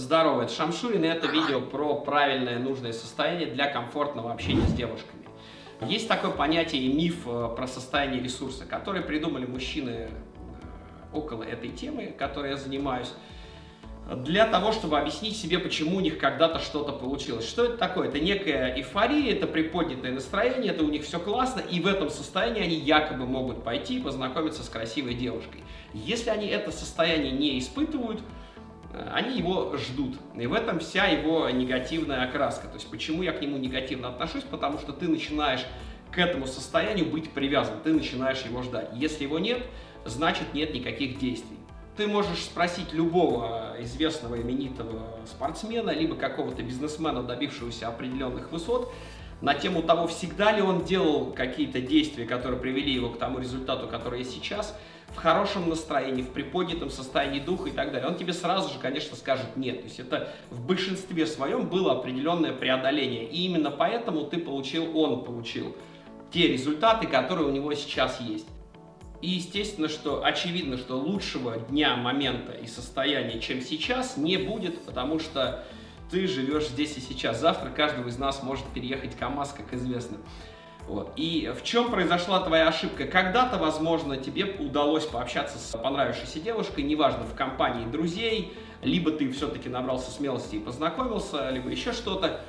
Здорово, это Шамшурин, и это видео про правильное, нужное состояние для комфортного общения с девушками. Есть такое понятие и миф э, про состояние ресурса, который придумали мужчины э, около этой темы, которой я занимаюсь, для того, чтобы объяснить себе, почему у них когда-то что-то получилось. Что это такое? Это некая эйфория, это приподнятое настроение, это у них все классно, и в этом состоянии они якобы могут пойти и познакомиться с красивой девушкой. Если они это состояние не испытывают, они его ждут. И в этом вся его негативная окраска. То есть почему я к нему негативно отношусь? Потому что ты начинаешь к этому состоянию быть привязан, ты начинаешь его ждать. Если его нет, значит нет никаких действий. Ты можешь спросить любого известного именитого спортсмена, либо какого-то бизнесмена, добившегося определенных высот, на тему того, всегда ли он делал какие-то действия, которые привели его к тому результату, который есть сейчас, в хорошем настроении, в приподнятом состоянии духа и так далее, он тебе сразу же, конечно, скажет нет. То есть это в большинстве своем было определенное преодоление. И именно поэтому ты получил, он получил те результаты, которые у него сейчас есть. И естественно, что очевидно, что лучшего дня, момента и состояния, чем сейчас, не будет, потому что ты живешь здесь и сейчас. Завтра каждого из нас может переехать КАМАЗ, как известно. Вот. И в чем произошла твоя ошибка? Когда-то, возможно, тебе удалось пообщаться с понравившейся девушкой, неважно, в компании друзей, либо ты все-таки набрался смелости и познакомился, либо еще что-то.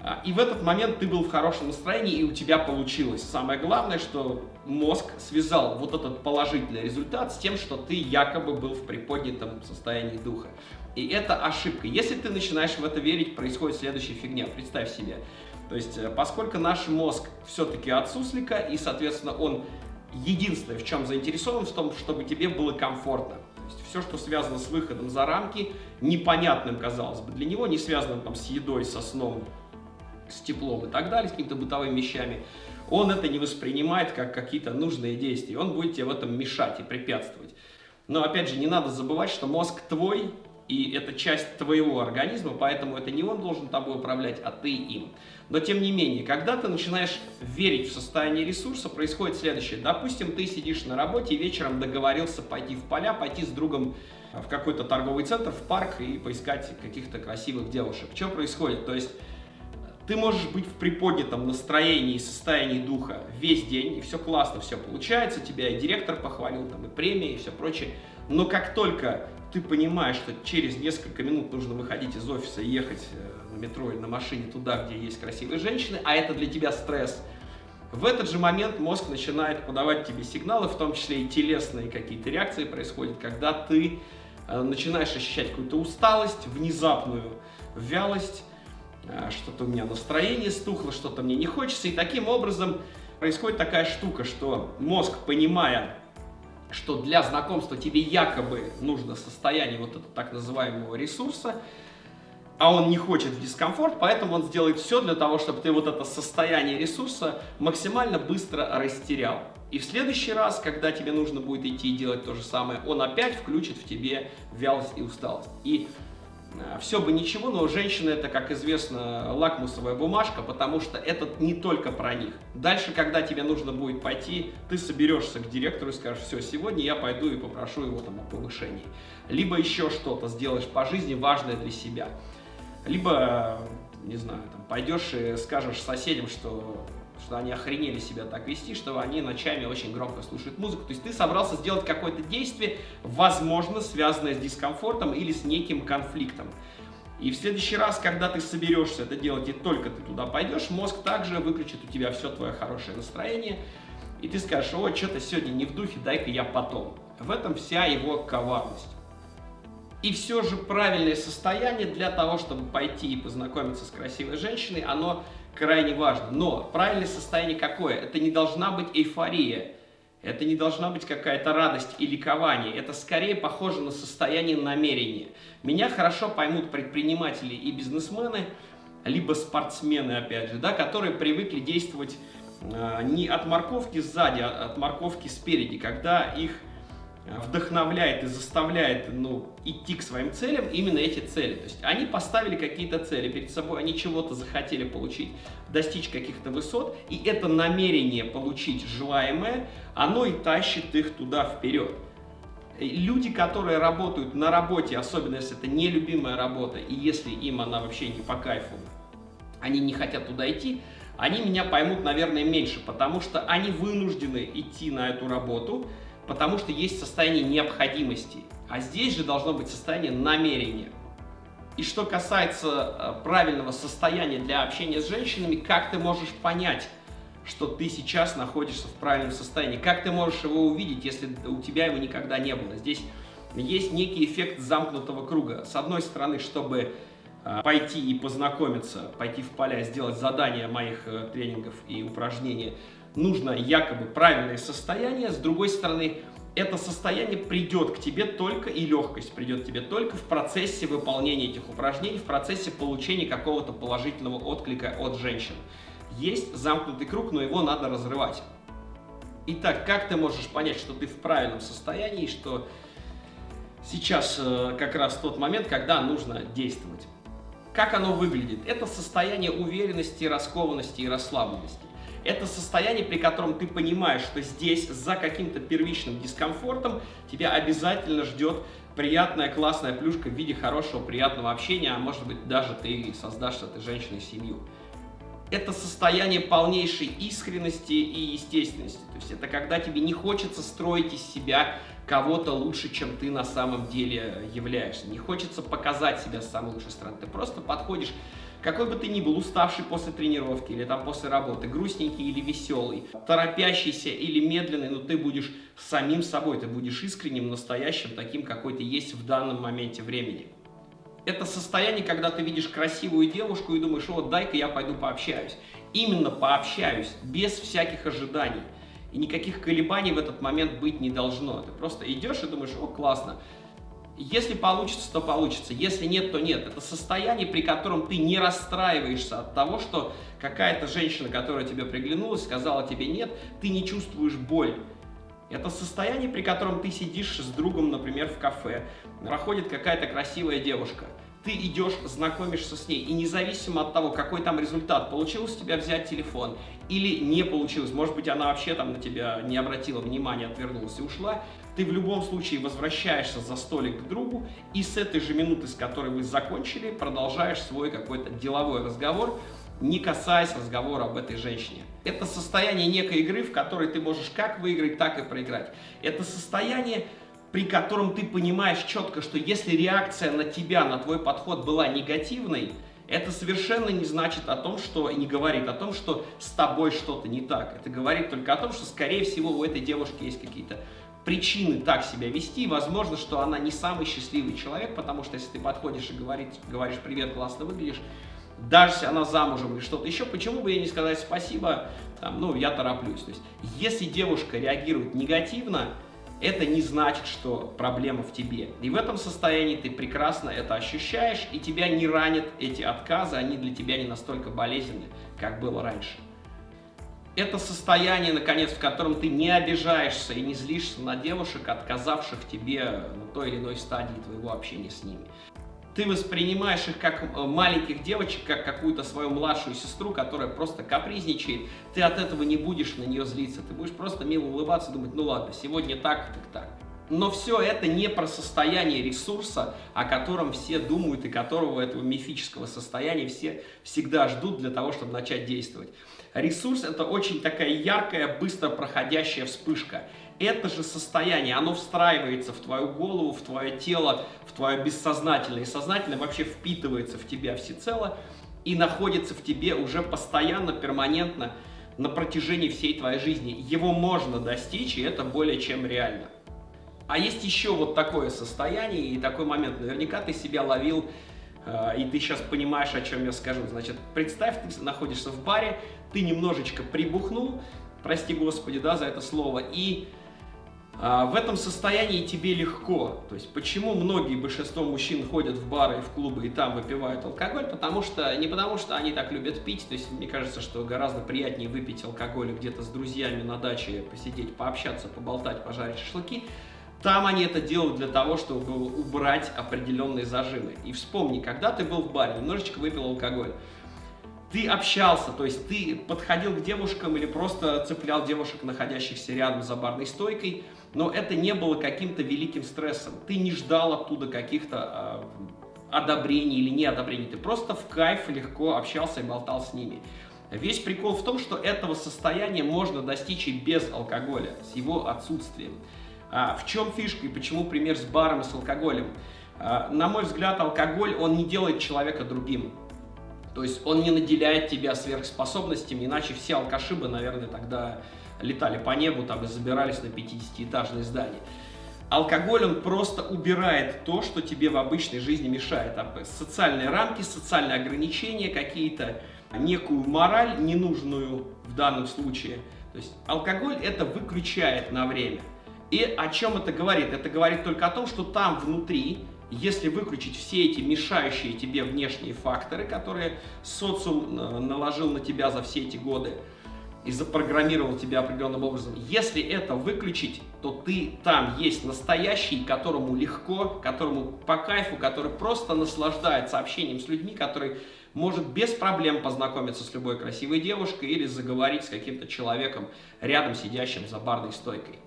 А, и в этот момент ты был в хорошем настроении, и у тебя получилось. Самое главное, что мозг связал вот этот положительный результат с тем, что ты якобы был в приподнятом состоянии духа. И это ошибка. Если ты начинаешь в это верить, происходит следующая фигня. Представь себе. То есть, э, поскольку наш мозг все-таки от суслика, и, соответственно, он единственное, в чем заинтересован, в том, чтобы тебе было комфортно. То есть, все, что связано с выходом за рамки, непонятным, казалось бы, для него, не связанным там, с едой, со сном, с теплом и так далее, с какими-то бытовыми вещами, он это не воспринимает как какие-то нужные действия. Он будет тебе в этом мешать и препятствовать. Но, опять же, не надо забывать, что мозг твой, и это часть твоего организма, поэтому это не он должен тобой управлять, а ты им. Но тем не менее, когда ты начинаешь верить в состояние ресурса, происходит следующее. Допустим, ты сидишь на работе и вечером договорился пойти в поля, пойти с другом в какой-то торговый центр, в парк и поискать каких-то красивых девушек. Что происходит? То есть ты можешь быть в приподнятом настроении и состоянии духа весь день, и все классно, все получается, тебя и директор похвалил, там и премия, и все прочее. Но как только ты понимаешь, что через несколько минут нужно выходить из офиса и ехать э, на метро или на машине туда, где есть красивые женщины, а это для тебя стресс, в этот же момент мозг начинает подавать тебе сигналы, в том числе и телесные какие-то реакции происходят, когда ты э, начинаешь ощущать какую-то усталость, внезапную вялость, э, что-то у меня настроение стухло, что-то мне не хочется, и таким образом происходит такая штука, что мозг, понимая, что для знакомства тебе якобы нужно состояние вот этого так называемого ресурса, а он не хочет в дискомфорт, поэтому он сделает все для того, чтобы ты вот это состояние ресурса максимально быстро растерял. И в следующий раз, когда тебе нужно будет идти и делать то же самое, он опять включит в тебе вялость и усталость. И все бы ничего, но женщина это, как известно, лакмусовая бумажка, потому что это не только про них. Дальше, когда тебе нужно будет пойти, ты соберешься к директору и скажешь, все, сегодня я пойду и попрошу его там о повышении. Либо еще что-то сделаешь по жизни важное для себя. Либо, не знаю, там, пойдешь и скажешь соседям, что что они охренели себя так вести, что они ночами очень громко слушают музыку. То есть ты собрался сделать какое-то действие, возможно, связанное с дискомфортом или с неким конфликтом. И в следующий раз, когда ты соберешься это делать и только ты туда пойдешь, мозг также выключит у тебя все твое хорошее настроение, и ты скажешь, о, что-то сегодня не в духе, дай-ка я потом. В этом вся его коварность. И все же правильное состояние для того, чтобы пойти и познакомиться с красивой женщиной, оно крайне важно. Но правильное состояние какое? Это не должна быть эйфория. Это не должна быть какая-то радость и ликование. Это скорее похоже на состояние намерения. Меня хорошо поймут предприниматели и бизнесмены, либо спортсмены, опять же, да, которые привыкли действовать э, не от морковки сзади, а от морковки спереди, когда их вдохновляет и заставляет ну, идти к своим целям именно эти цели. То есть они поставили какие-то цели перед собой, они чего-то захотели получить, достичь каких-то высот, и это намерение получить желаемое, оно и тащит их туда вперед. Люди, которые работают на работе, особенно если это нелюбимая работа, и если им она вообще не по кайфу, они не хотят туда идти, они меня поймут, наверное, меньше, потому что они вынуждены идти на эту работу, потому что есть состояние необходимости. А здесь же должно быть состояние намерения. И что касается э, правильного состояния для общения с женщинами, как ты можешь понять, что ты сейчас находишься в правильном состоянии? Как ты можешь его увидеть, если у тебя его никогда не было? Здесь есть некий эффект замкнутого круга. С одной стороны, чтобы э, пойти и познакомиться, пойти в поля, сделать задания моих э, тренингов и упражнений, нужно якобы правильное состояние. С другой стороны, это состояние придет к тебе только, и легкость придет к тебе только в процессе выполнения этих упражнений, в процессе получения какого-то положительного отклика от женщин. Есть замкнутый круг, но его надо разрывать. Итак, как ты можешь понять, что ты в правильном состоянии, что сейчас э, как раз тот момент, когда нужно действовать? Как оно выглядит? Это состояние уверенности, раскованности и расслабленности. Это состояние, при котором ты понимаешь, что здесь за каким-то первичным дискомфортом тебя обязательно ждет приятная, классная плюшка в виде хорошего, приятного общения, а может быть даже ты создашь с этой женщиной семью это состояние полнейшей искренности и естественности. То есть это когда тебе не хочется строить из себя кого-то лучше, чем ты на самом деле являешься. Не хочется показать себя с самой лучшей стороны. Ты просто подходишь, какой бы ты ни был, уставший после тренировки или там после работы, грустненький или веселый, торопящийся или медленный, но ты будешь самим собой, ты будешь искренним, настоящим, таким, какой ты есть в данном моменте времени это состояние, когда ты видишь красивую девушку и думаешь, вот дай-ка я пойду пообщаюсь. Именно пообщаюсь, без всяких ожиданий. И никаких колебаний в этот момент быть не должно. Ты просто идешь и думаешь, о, классно. Если получится, то получится. Если нет, то нет. Это состояние, при котором ты не расстраиваешься от того, что какая-то женщина, которая тебе приглянулась, сказала тебе нет, ты не чувствуешь боль. Это состояние, при котором ты сидишь с другом, например, в кафе, проходит какая-то красивая девушка, ты идешь, знакомишься с ней, и независимо от того, какой там результат, получилось у тебя взять телефон или не получилось, может быть, она вообще там на тебя не обратила внимания, отвернулась и ушла, ты в любом случае возвращаешься за столик к другу, и с этой же минуты, с которой вы закончили, продолжаешь свой какой-то деловой разговор, не касаясь разговора об этой женщине. Это состояние некой игры, в которой ты можешь как выиграть, так и проиграть. Это состояние, при котором ты понимаешь четко, что если реакция на тебя, на твой подход была негативной, это совершенно не значит о том, что, не говорит о том, что с тобой что-то не так. Это говорит только о том, что, скорее всего, у этой девушки есть какие-то причины так себя вести. Возможно, что она не самый счастливый человек, потому что если ты подходишь и говоришь, говоришь «Привет, классно выглядишь», даже если она замужем или что-то еще, почему бы ей не сказать спасибо, там, ну, я тороплюсь. То есть, если девушка реагирует негативно, это не значит, что проблема в тебе. И в этом состоянии ты прекрасно это ощущаешь, и тебя не ранят эти отказы, они для тебя не настолько болезненны, как было раньше. Это состояние, наконец, в котором ты не обижаешься и не злишься на девушек, отказавших тебе на той или иной стадии твоего общения с ними ты воспринимаешь их как э, маленьких девочек, как какую-то свою младшую сестру, которая просто капризничает, ты от этого не будешь на нее злиться, ты будешь просто мило улыбаться, думать, ну ладно, сегодня так, так так. Но все это не про состояние ресурса, о котором все думают и которого этого мифического состояния все всегда ждут для того, чтобы начать действовать. Ресурс – это очень такая яркая, быстро проходящая вспышка это же состояние, оно встраивается в твою голову, в твое тело, в твое бессознательное. И сознательное вообще впитывается в тебя всецело и находится в тебе уже постоянно, перманентно на протяжении всей твоей жизни. Его можно достичь, и это более чем реально. А есть еще вот такое состояние и такой момент. Наверняка ты себя ловил, э, и ты сейчас понимаешь, о чем я скажу. Значит, представь, ты находишься в баре, ты немножечко прибухнул, прости господи, да, за это слово, и а, в этом состоянии тебе легко. То есть почему многие, большинство мужчин ходят в бары и в клубы и там выпивают алкоголь? Потому что, не потому что они так любят пить, то есть мне кажется, что гораздо приятнее выпить алкоголь где-то с друзьями на даче, посидеть, пообщаться, поболтать, пожарить шашлыки. Там они это делают для того, чтобы убрать определенные зажимы. И вспомни, когда ты был в баре, немножечко выпил алкоголь, ты общался, то есть ты подходил к девушкам или просто цеплял девушек, находящихся рядом за барной стойкой, но это не было каким-то великим стрессом. Ты не ждал оттуда каких-то э, одобрений или неодобрений, ты просто в кайф легко общался и болтал с ними. Весь прикол в том, что этого состояния можно достичь и без алкоголя, с его отсутствием. А в чем фишка и почему пример с баром и с алкоголем? А, на мой взгляд, алкоголь, он не делает человека другим. То есть он не наделяет тебя сверхспособностями, иначе все алкаши бы, наверное, тогда летали по небу там, и забирались на 50-этажные здания. Алкоголь, он просто убирает то, что тебе в обычной жизни мешает. Там, социальные рамки, социальные ограничения какие-то, некую мораль, ненужную в данном случае. То есть алкоголь это выключает на время. И о чем это говорит? Это говорит только о том, что там внутри если выключить все эти мешающие тебе внешние факторы, которые социум э, наложил на тебя за все эти годы и запрограммировал тебя определенным образом, если это выключить, то ты там есть настоящий, которому легко, которому по кайфу, который просто наслаждается общением с людьми, который может без проблем познакомиться с любой красивой девушкой или заговорить с каким-то человеком рядом сидящим за барной стойкой.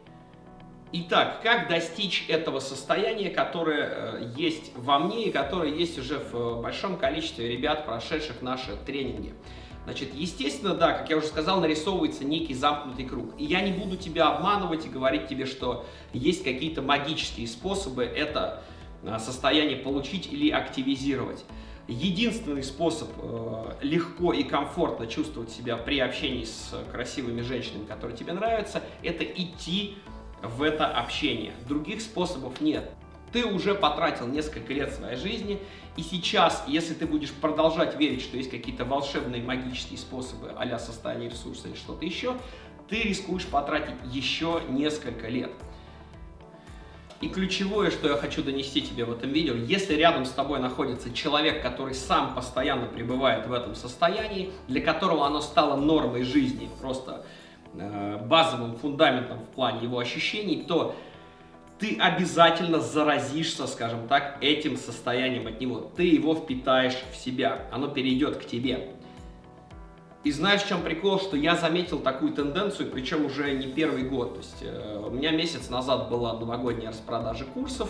Итак, как достичь этого состояния, которое э, есть во мне и которое есть уже в э, большом количестве ребят, прошедших наши тренинги? Значит, естественно, да, как я уже сказал, нарисовывается некий замкнутый круг. И я не буду тебя обманывать и говорить тебе, что есть какие-то магические способы это э, состояние получить или активизировать. Единственный способ легко и комфортно чувствовать себя при общении с красивыми женщинами, которые тебе нравятся, это идти в это общение. Других способов нет. Ты уже потратил несколько лет своей жизни, и сейчас, если ты будешь продолжать верить, что есть какие-то волшебные магические способы а состояние ресурса или что-то еще, ты рискуешь потратить еще несколько лет. И ключевое, что я хочу донести тебе в этом видео, если рядом с тобой находится человек, который сам постоянно пребывает в этом состоянии, для которого оно стало нормой жизни, просто базовым фундаментом в плане его ощущений, то ты обязательно заразишься, скажем так, этим состоянием от него. Ты его впитаешь в себя, оно перейдет к тебе. И знаешь, в чем прикол, что я заметил такую тенденцию, причем уже не первый год. То есть э, у меня месяц назад была новогодняя распродажа курсов,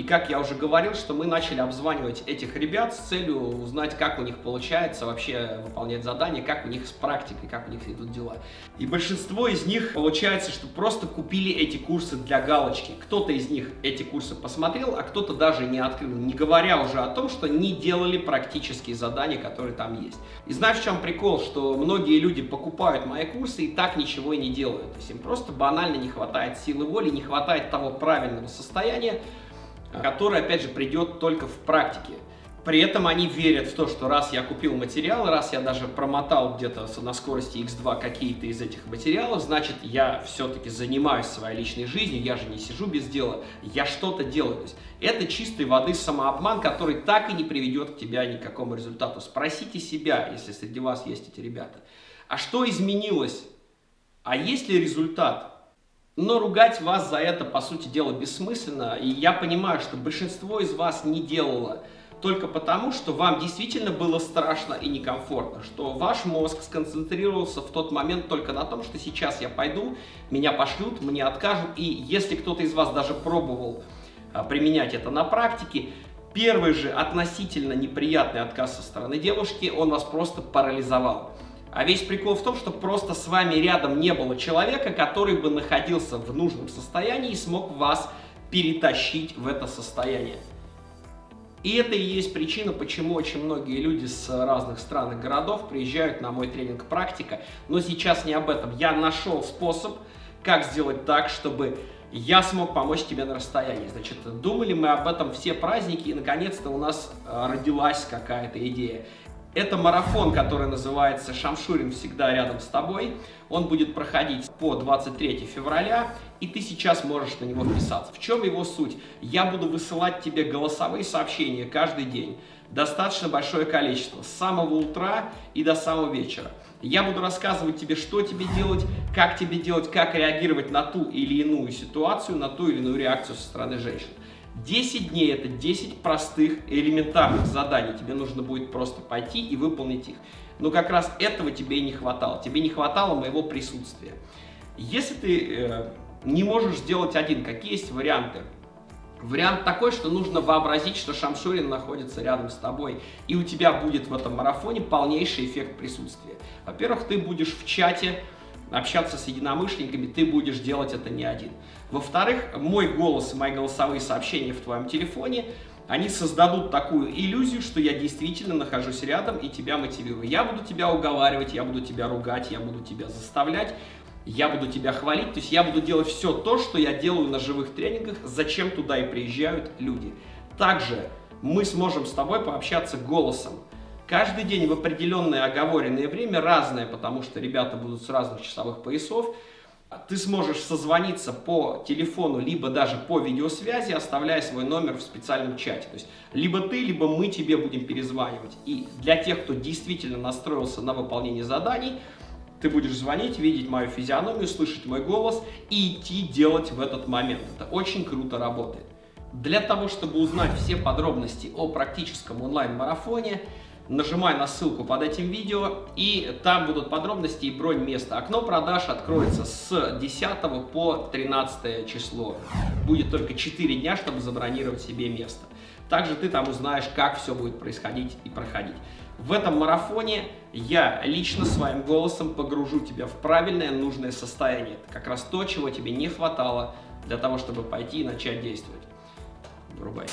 и как я уже говорил, что мы начали обзванивать этих ребят с целью узнать, как у них получается вообще выполнять задания, как у них с практикой, как у них идут дела. И большинство из них получается, что просто купили эти курсы для галочки. Кто-то из них эти курсы посмотрел, а кто-то даже не открыл, не говоря уже о том, что не делали практические задания, которые там есть. И знаешь, в чем прикол, что многие люди покупают мои курсы и так ничего и не делают. То есть им просто банально не хватает силы воли, не хватает того правильного состояния, который, опять же, придет только в практике. При этом они верят в то, что раз я купил материал, раз я даже промотал где-то на скорости x2 какие-то из этих материалов, значит, я все-таки занимаюсь своей личной жизнью, я же не сижу без дела, я что-то делаю. То есть это чистой воды самообман, который так и не приведет к тебя ни к какому результату. Спросите себя, если среди вас есть эти ребята, а что изменилось? А есть ли результат? Но ругать вас за это, по сути дела, бессмысленно. И я понимаю, что большинство из вас не делало только потому, что вам действительно было страшно и некомфортно, что ваш мозг сконцентрировался в тот момент только на том, что сейчас я пойду, меня пошлют, мне откажут, и если кто-то из вас даже пробовал а, применять это на практике, первый же относительно неприятный отказ со стороны девушки, он вас просто парализовал. А весь прикол в том, что просто с вами рядом не было человека, который бы находился в нужном состоянии и смог вас перетащить в это состояние. И это и есть причина, почему очень многие люди с разных стран и городов приезжают на мой тренинг «Практика». Но сейчас не об этом. Я нашел способ, как сделать так, чтобы я смог помочь тебе на расстоянии. Значит, думали мы об этом все праздники, и наконец-то у нас э, родилась какая-то идея. Это марафон, который называется «Шамшурин всегда рядом с тобой». Он будет проходить по 23 февраля, и ты сейчас можешь на него вписаться. В чем его суть? Я буду высылать тебе голосовые сообщения каждый день. Достаточно большое количество, с самого утра и до самого вечера. Я буду рассказывать тебе, что тебе делать, как тебе делать, как реагировать на ту или иную ситуацию, на ту или иную реакцию со стороны женщин. 10 дней это 10 простых элементарных заданий. Тебе нужно будет просто пойти и выполнить их. Но как раз этого тебе и не хватало. Тебе не хватало моего присутствия. Если ты э, не можешь сделать один, какие есть варианты? Вариант такой, что нужно вообразить, что Шамшурин находится рядом с тобой, и у тебя будет в этом марафоне полнейший эффект присутствия. Во-первых, ты будешь в чате общаться с единомышленниками, ты будешь делать это не один. Во-вторых, мой голос и мои голосовые сообщения в твоем телефоне, они создадут такую иллюзию, что я действительно нахожусь рядом и тебя мотивирую. Я буду тебя уговаривать, я буду тебя ругать, я буду тебя заставлять, я буду тебя хвалить, то есть я буду делать все то, что я делаю на живых тренингах, зачем туда и приезжают люди. Также мы сможем с тобой пообщаться голосом. Каждый день в определенное оговоренное время разное, потому что ребята будут с разных часовых поясов. Ты сможешь созвониться по телефону, либо даже по видеосвязи, оставляя свой номер в специальном чате. То есть либо ты, либо мы тебе будем перезванивать. И для тех, кто действительно настроился на выполнение заданий, ты будешь звонить, видеть мою физиономию, слышать мой голос и идти делать в этот момент. Это очень круто работает. Для того, чтобы узнать все подробности о практическом онлайн-марафоне, нажимай на ссылку под этим видео, и там будут подробности и бронь места. Окно продаж откроется с 10 по 13 число. Будет только 4 дня, чтобы забронировать себе место. Также ты там узнаешь, как все будет происходить и проходить. В этом марафоне я лично своим голосом погружу тебя в правильное, нужное состояние. Это как раз то, чего тебе не хватало для того, чтобы пойти и начать действовать. Врубай.